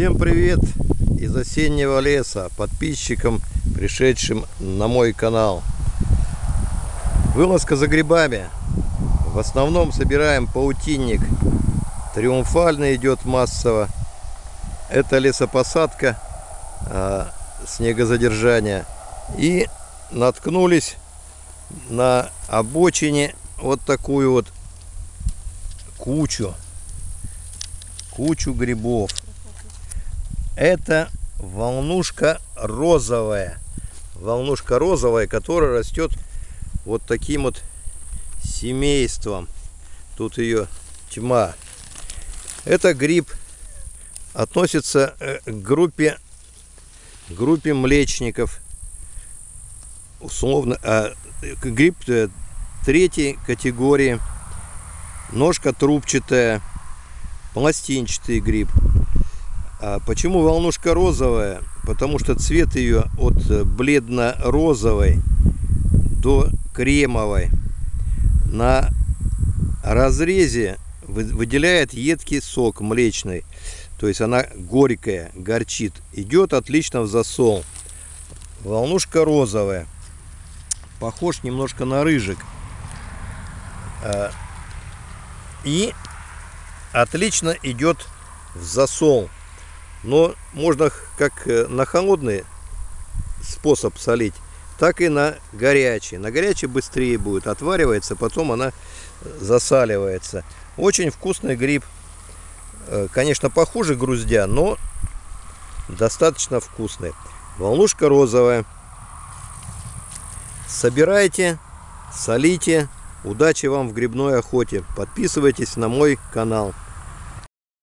Всем привет из осеннего леса, подписчикам, пришедшим на мой канал. Вылазка за грибами. В основном собираем паутинник. Триумфально идет массово. Это лесопосадка, а, снегозадержание. И наткнулись на обочине вот такую вот кучу кучу грибов это волнушка розовая. Волнушка розовая которая растет вот таким вот семейством. Тут ее тьма. Это гриб. Относится э, к группе группе млечников. Условно а, гриб э, третьей категории. Ножка трубчатая. Пластинчатый гриб почему волнушка розовая? Потому что цвет ее от бледно-розовой до кремовой. На разрезе выделяет едкий сок млечный. То есть она горькая горчит. Идет отлично в засол. Волнушка розовая. Похож немножко на рыжик. А, и отлично идет в засол но можно как э, на холодный способ солить так и на горячий. На горячий быстрее будет отваривается потом она засаливается. Очень вкусный гриб. Э, конечно похуже груздя но достаточно вкусный. Волнушка розовая. Собирайте солите. Удачи вам в грибной охоте. Подписывайтесь на мой канал.